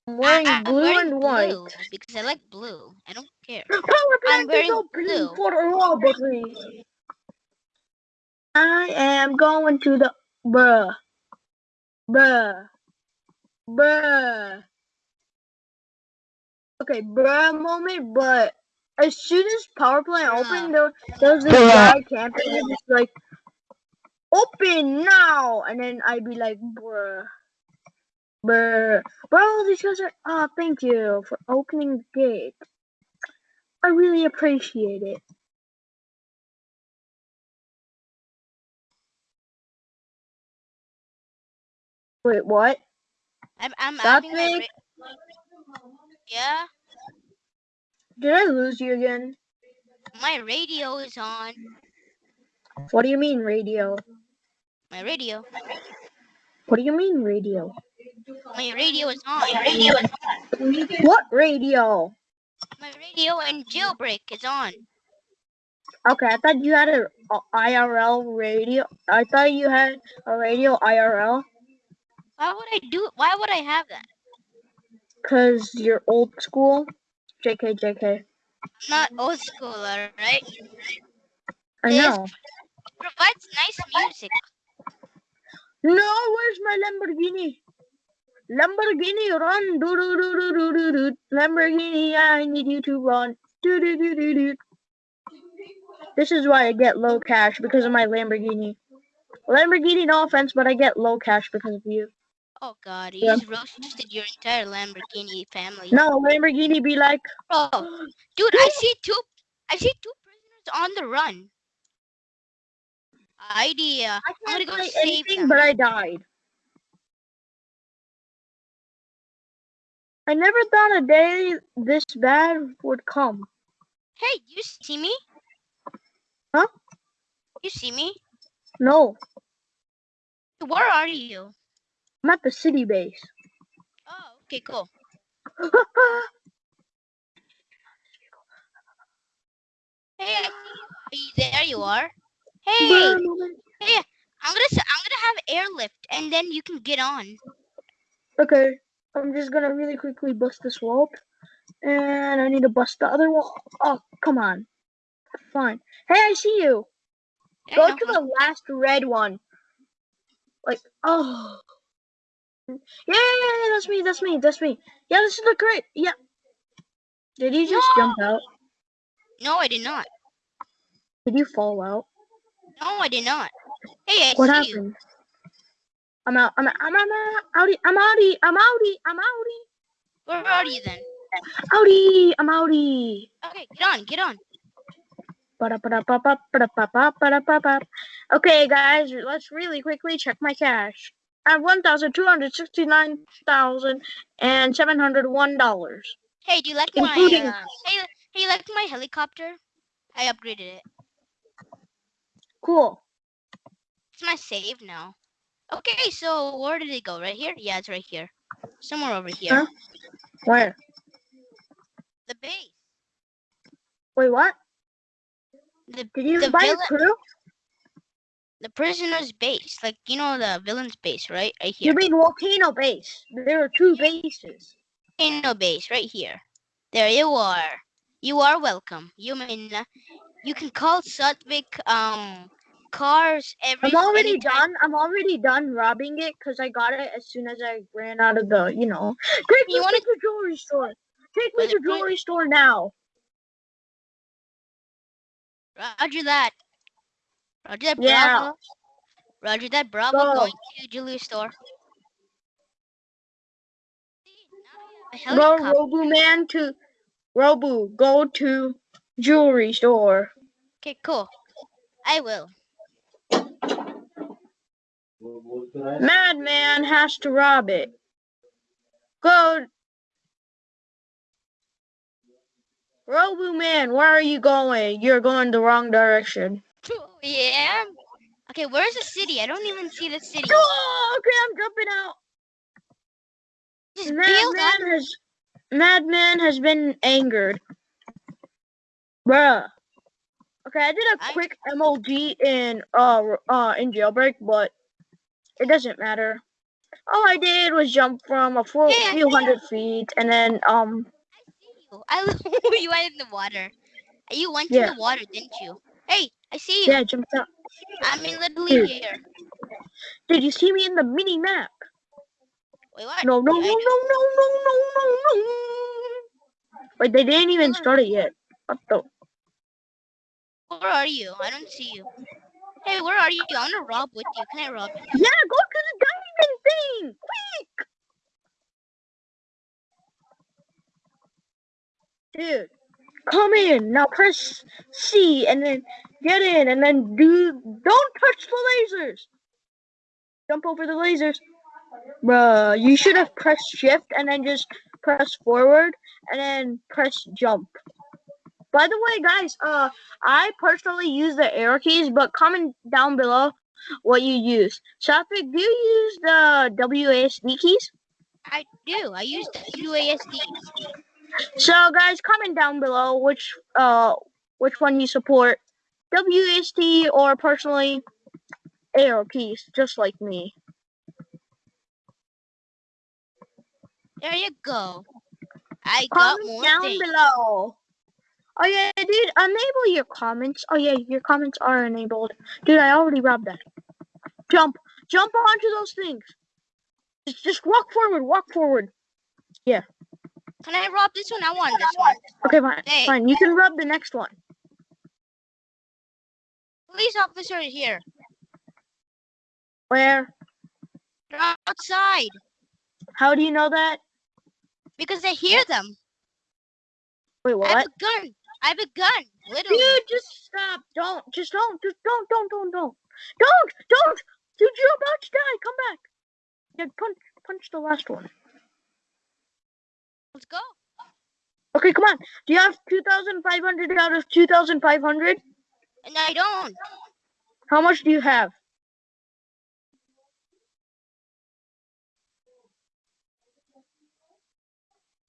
I'm wearing I, I'm blue wearing and white. because I like blue. I don't care. Power I'm plant is wearing open blue. for a robbery. I am going to the bruh, bruh, bruh. Okay, bruh moment, but as soon as power plant Bruh. opened, there, there was this guy camping and just like, open now, and then I'd be like, bruh, bruh, bro, these guys are. Ah, thank you for opening the gate. I really appreciate it. Wait, what? I'm I'm Stop having my it. ra- yeah. Did I lose you again? My radio is on. What do you mean radio? My radio. What do you mean radio? My radio is on. Radio is on. What radio? My radio and jailbreak is on. Okay, I thought you had a, a IRL radio. I thought you had a radio IRL Why would I do? Why would I have that? because you're old school. JK, JK. I'm not old school, alright? I know. Provides nice music. No, where's my Lamborghini? Lamborghini, run! Do do do do do do do. Lamborghini, I need you to run. Do do do do do. This is why I get low cash because of my Lamborghini. Lamborghini, no offense, but I get low cash because of you. Oh god, you Yeah. roasted your entire Lamborghini family. No, Lamborghini be like, Bro, dude, I see two. I see two prisoners on the run. Idea. I I'm can't gonna go save anything, them. but I died. I never thought a day this bad would come. Hey, you see me? Huh? You see me? No, Where are you? I'm at the city base. Oh, okay, cool. Hey, I see you. Hey, there you are. Hey, Bruh. I'm gonna I'm gonna have airlift, and then you can get on. Okay, I'm just gonna really quickly bust this wall. And I need to bust the other wall. Oh, come on. Fine. Hey, I see you. I Go know, to the last red one. Like, oh. Yeah, yeah, yeah, yeah, that's me, that's me, that's me. Yeah, this is the great. Yeah. Did you just jump out? No, I did not. Did you fall out? No, I did not. Hey, I What see you. happened? I'm out. I'm out. I'm out. I'm outie. I'm outie. I'm outie. I'm outie. Where are you then? Outie. I'm outie. Okay, get on, get on. Okay, guys, let's really quickly check my cash. I have one thousand two hundred sixty-nine thousand and seven hundred one dollars, Hey, do you like my uh, hey, hey, you like my helicopter? I upgraded it. Cool. It's my save now. Okay, so where did it go? Right here? Yeah, it's right here. Somewhere over here. Huh? Where? The base. Wait, what? The Did you The buy a crew? the prisoner's base. Like you know the villain's base, right? Right here. You mean volcano base? There are two bases. Volcano base, right here. There you are. You are welcome. You mean uh, you can call Satvik um cars every I'm already anytime- done. I'm already done robbing it because I got it as soon as I ran out of the, you know. Take me You wanna- to the jewelry store. Take me to wait. jewelry store now. Roger that. Roger that, Yeah. Bravo. Roger that, Bravo. Go. Going to jewelry store. Go. Robu man to Robu. Go to jewelry store. Okay, cool. I will. Madman has to rob it. Go. Robu man, where are you going? You're going the wrong direction. Oh, yeah. Okay, where's the city? I don't even see the city. Oh, okay, I'm jumping out. Just. Madman has Madman has been angered. Bruh. Okay, I did a I- quick MLG in uh uh in jailbreak, but it doesn't matter. All I did was jump from a full, Yeah, few hundred feet and then um I see you You went in the water. You went Yeah. in the water, didn't you? Hey, I see you. yeah jumped out. I'm in literally Dude. here. Did you see me in the mini map? Wait, what? No no no no no no no no no. Wait, they didn't even start it yet. What the? Where are you? I don't see you. Hey, where are you? I wanna rob with you. Can I rob you? Yeah, go to the diamond thing, quick! Dude, come in now. Press C and then get in, and then do. Don't touch the lasers. Jump over the lasers, bruh. You should have pressed Shift and then just press forward and then press jump. By the way, guys, uh, I personally use the arrow keys, but comment down below what you use. Satvik, do you use the WASD keys? I do. I use the WASD. So guys, comment down below which uh which one you support, WASD or personally arrow keys, just like me. There you go. I got Comment more down things. below. Oh yeah, dude, enable your comments. Oh yeah, your comments are enabled. Dude, I already robbed that. Jump, jump onto those things. Just, just walk forward, walk forward. Yeah. Can I rob this one? I want this one. Okay, fine, Hey. fine. You can rub the next one. Police officer is here. Where? They're outside How do you know that? because I hear them. Wait, what? I have a gun. I have a gun. Literally. Dude, just stop. Don't. Just don't. Just don't. Don't. Don't. Don't. Don't. Don't. Dude, you're about to die. Come back. Yeah, punch. Punch the last one. Let's go. Okay, come on. Do you have 2,500 out of 2,500? And I don't. How much do you have?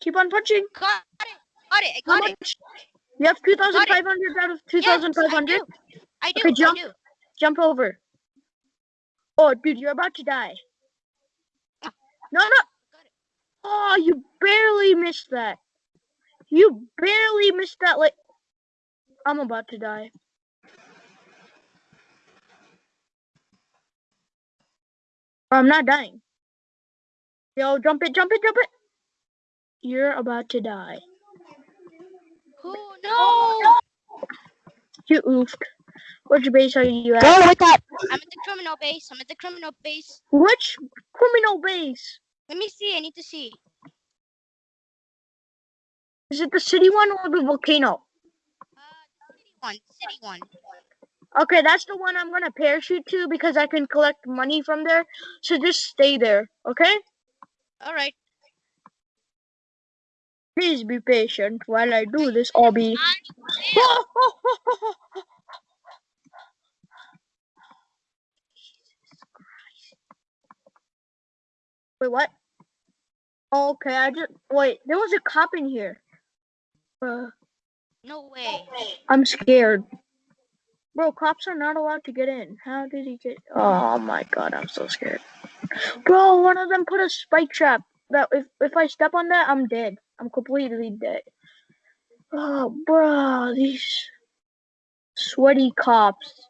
Keep on punching. Got it. Got it. I How got it. much? You have 2,500 out of Yes, 2,500? I do. I do. Okay, I jump. do. Jump over. Oh, dude, you're about to die. Ah. No, no. Oh, you barely missed that. You barely missed that. Like, I'm about to die. Oh, I'm not dying. Yo, jump it, jump it, jump it. You're about to die. Oh no. You oofed. Which base are you at? Go wake up. I'm at the criminal base. I'm at the criminal base. Which criminal base? Let me see. I need to see. Is it the city one or the volcano? Uh, city one. City one. Okay, that's the one I'm gonna parachute to because I can collect money from there. So just stay there, okay? All right. Please be patient while I do this, Obby. Wait, what? Okay, I just wait. There was a cop in here. Uh, No way. I'm scared. Bro, cops are not allowed to get in. How did he get? Oh my god, I'm so scared. Bro, one of them put a spike trap. That if if I step on that, I'm dead. I'm completely dead. Oh, bro, these sweaty cops.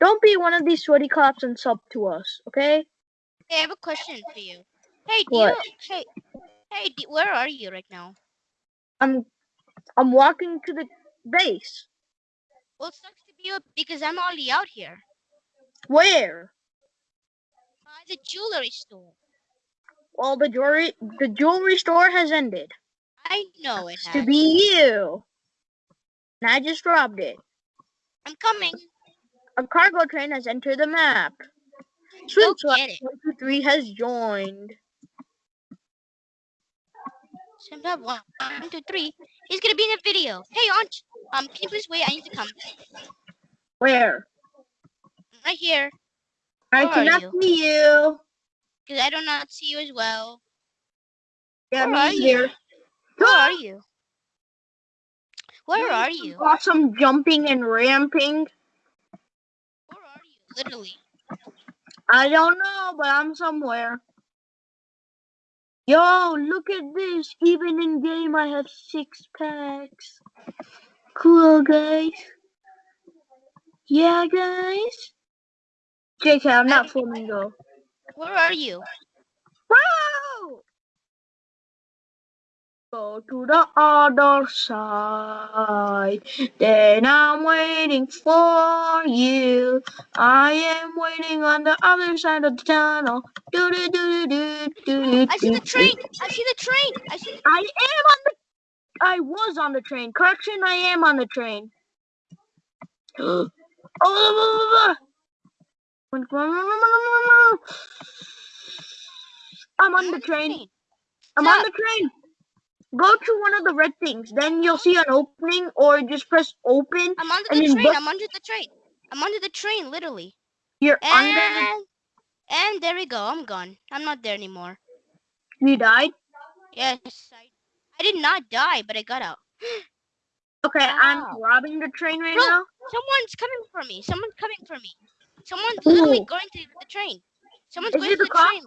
Don't be one of these sweaty cops and sub to us, okay? Hey, I have a question for you. Hey, do What? you? Hey, hey, do, where are you right now? I'm I'm walking to the base. Well, it sucks to be you because I'm already out here. Where? By the jewelry store. Well, the jewelry the jewelry store has ended. I know it To be you. And I just robbed it. I'm coming. A cargo train has entered the map. Go get it. 123 has joined. Simba, one, one, two, three. He's gonna be in the video. Hey, Anj. Um, can you please wait? I need to come. Where? Right here, I Where cannot you? see you. because I do not see you as well. Yeah, Where me here. Where are you? Where are you? Awesome jumping and ramping. Where are you? Literally. I don't know, but I'm somewhere. Yo, look at this. Even in game, I have six packs. Cool, guys. Yeah, guys. JK, I'm not flamingo. Where are you? Wow! Go to the other side. Then I'm waiting for you. I am waiting on the other side of the tunnel. Do do do do do do. I see the train. I see the train. I see. I am on the. I was on the train. Correction, I am on the train. oh, blah, blah, blah, blah. I'm on the train. I'm on the train. Go to one of the red things. Then you'll see an opening, or just press open. I'm under and the train. I'm under the train. I'm under the train, literally. You're under. And and there we go. I'm gone. I'm not there anymore. You died. Yes, I, I did not die, but I got out. Okay, I'm robbing the train right Bro. now. Someone's coming for me. Someone's coming for me. Someone's literally Who? going to the train. Someone's Is going to the the train.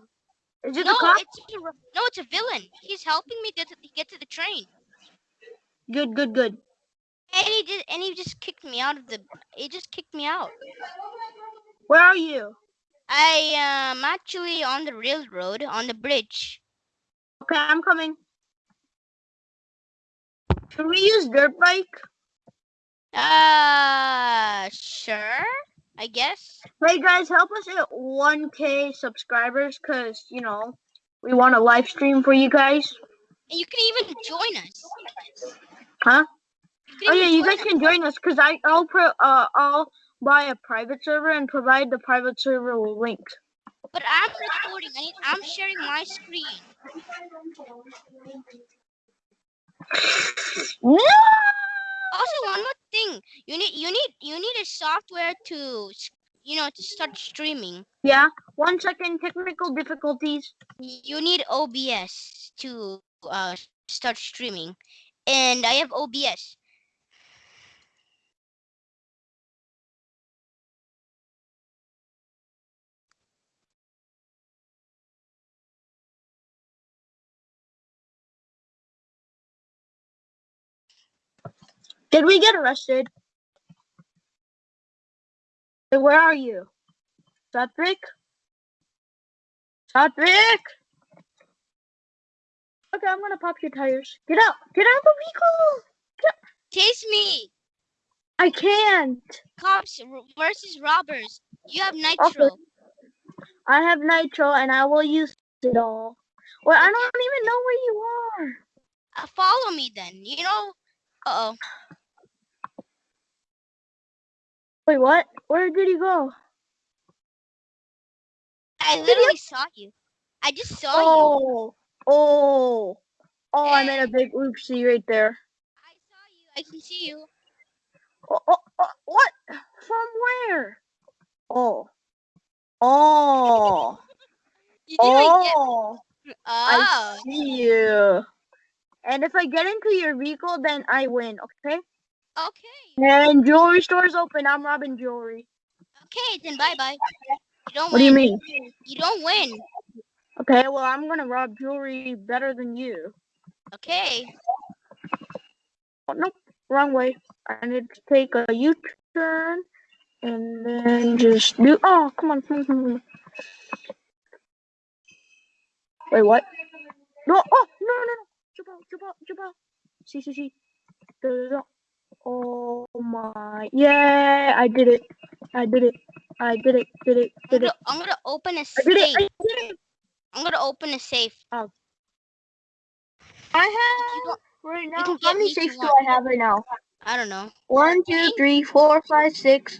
Is it No, the cop? it's a, no, it's a villain. He's helping me get to, get to the train. Good, good, good. And he did, and he just kicked me out of the. He just kicked me out. Where are you? I am actually on the railroad on the bridge. Okay, I'm coming. Should we use dirt bike? Uh, sure. I guess. Hey guys, help us hit 1k subscribers, cause you know we want a live stream for you guys. And you can even join us. Huh? Oh yeah, you guys us. can join us, cause I I'll pro uh I'll buy a private server and provide the private server link. But I'm recording. I I'm sharing my screen. No! Also, one more thing. You need you need you need a software to you know to start streaming. Yeah, one second, technical difficulties. You need OBS to uh start streaming, and I have OBS. Did we get arrested? Hey, where are you? Satvik? Satvik? Okay, I'm gonna pop your tires. Get out! Get out of the vehicle! Chase me. I can't. Cops versus robbers. You have nitro. I have nitro and I will use it all. Well, I don't even know where you are. Uh, follow me then. You know. Uh oh. Wait, what? Where did you go? I you- literally saw you. I just saw you. Oh, oh, oh! I made a big oopsie right there. I saw you. I can see you. Oh, oh, oh, what? From where? Oh, oh, You didn't even get. oh! Oh. I see you. And if I get into your vehicle, then I win. Okay. Okay. And jewelry store's open. I'm robbing jewelry. Okay. Then bye bye. You don't What win. do you mean? You don't win. Okay, well I'm gonna rob jewelry better than you. Okay. Oh, nope, wrong way. I need to take a U-turn and then just do. Oh, come on, come on, come on. Wait, what? No! Oh, no, no, no! Jump out, jump out, jump out! See, see, see. Da, da, da. Oh my! Yeah, I did it! I did it! I did it! Did it! I'm Did gonna, it! I'm gonna open a safe. did it! I did it! I'm gonna open a safe. Oh. I have don't- right now. can How many me if you safes do. I have right now? I don't know. One, two, three, four, five, six.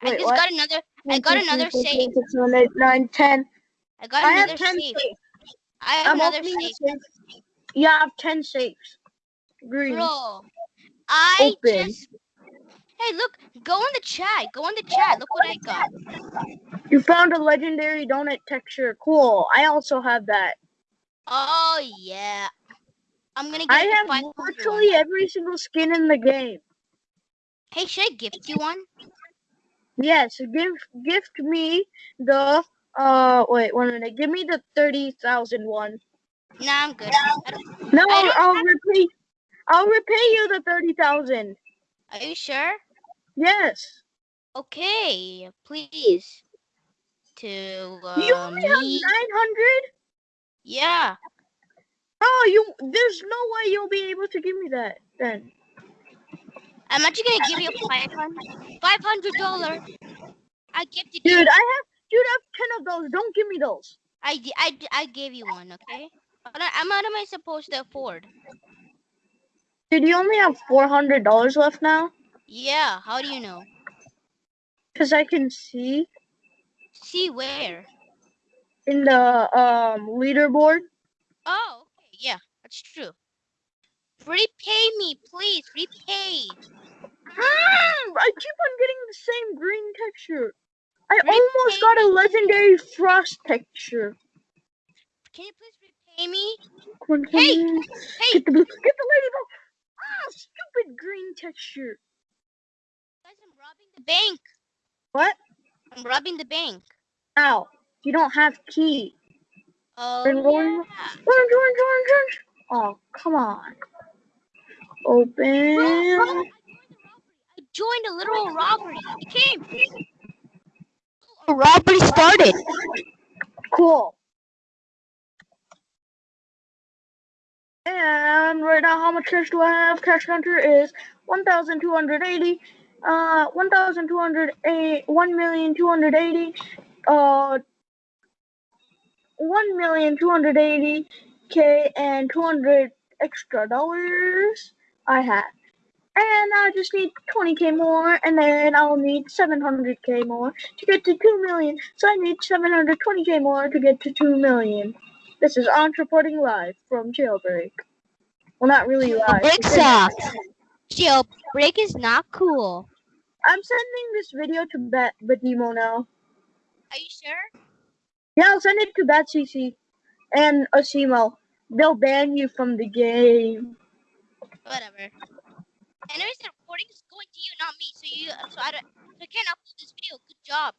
I just what? got another. I got another safe. five, six, seven, eight, nine, ten. I got I have another ten safe. safes. I have I'm another safe. safe. Yeah, I have ten safes. Green. Bro, I Open. just. Hey, look! Go in the chat. Go in the chat. Look what I got. You found a legendary donut texture. Cool. I also have that. Oh yeah. I'm gonna get I have 500 one. virtually every single skin in the game. Hey, should I gift you one? Yes, give gift me the uh wait one minute. Give me the thirty thousand one. Nah, I'm good. No, I don't I'll have- repay. I'll repay you the thirty thousand. Are you sure? Yes. Okay, please. To you uh, only have me. nine hundred. Yeah. Oh, you. There's no way you'll be able to give me that then. I'm actually gonna give you a 500 $500. I gifted Dude. I have. Dude, I have ten of those. Don't give me those. I, I, I gave you one, okay? Am what am I supposed to afford? Dude, you only have four hundred dollars left now. Yeah, how do you know? Cause I can see See where? in the um leaderboard. Oh, okay, yeah, that's true. Repay me, please, repay. Mm, I keep on getting the same green texture. I Repay almost got a legendary frost texture. Can you please repay me? Come on, come Hey. Hey, Get the. Get the ladybug. Ah, stupid green texture. guys, I'm robbing the bank. What? I'm robbing the bank. Ow. You don't have key. Oh, Then yeah. Orange, orange, orange, orange. Oh, come on. Open. Bro, bro, I joined a literal robbery. It came. A robbery started. Cool. And right now, how much cash do I have? Cash counter is 1,280. Uh, 1,280. 1,280. Uh, 1,280k and 200 extra dollars I have. And I just need 20k more, and then I'll need 700k more to get to 2 million. So I need 720k more to get to 2 million. This is Anj reporting live from Jailbreak. Well, not really live. Jailbreak sucks. Jailbreak is not cool. I'm sending this video to Bat Batimo now. Are you sure? Yeah, I'll send it to badcc and Asimo. They'll ban you from the game. Whatever. Anyways, the recording is going to you, not me. So you, so I don't, so I can't upload this video. Good job.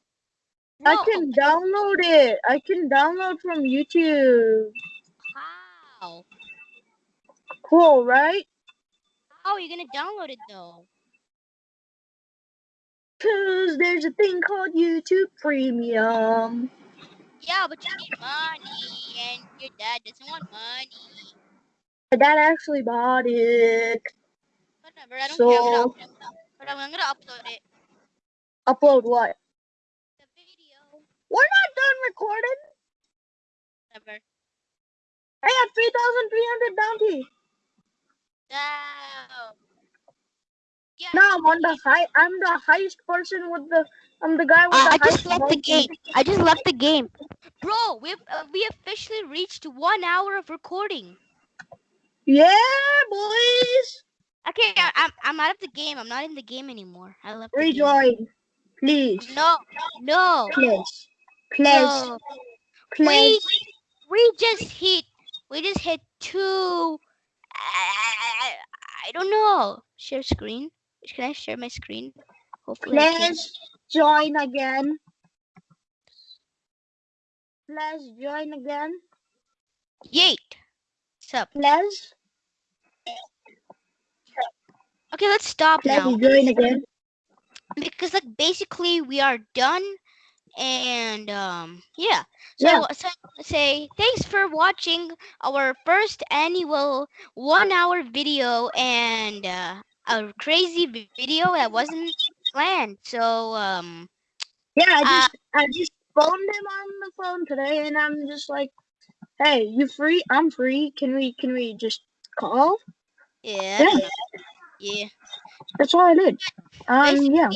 I can download it. I can download from YouTube. How? Cool, right? How are you gonna download it though? Cause there's a thing called YouTube Premium. Yeah, but you need money, and your dad doesn't want money. My dad actually bought it. Whatever. I don't So- care. But I'm gonna upload it. Upload what? The video. We're not done recording. Whatever. I have 3,300 bounty. No. Yeah. Now I'm on the high. I'm the highest person with the. I'm the guy with Uh, the I just left the game. I just left the game. Bro, we uh, we officially reached one hour of recording. Yeah, boys. Okay, I, I'm I'm out of the game. I'm not in the game anymore. I left. the game. Rejoin, please, No, no, please, please, no. We we just hit we just hit two. I, I don't know. Share screen. Can I share my screen? Hopefully. Please join again. Please join again. Yeet. What's up? Please, Okay, let's stop please now. join again. because like basically we are done and um yeah so Yeah. so say thanks for watching our first annual one hour video and uh, a crazy video that wasn't planned so um Yeah, I Uh, just I just phoned him on the phone today, and I'm just like, "Hey, you free? I'm free. Can we can we just call?" yeah Yeah. yeah That's all I did. Um, yeah.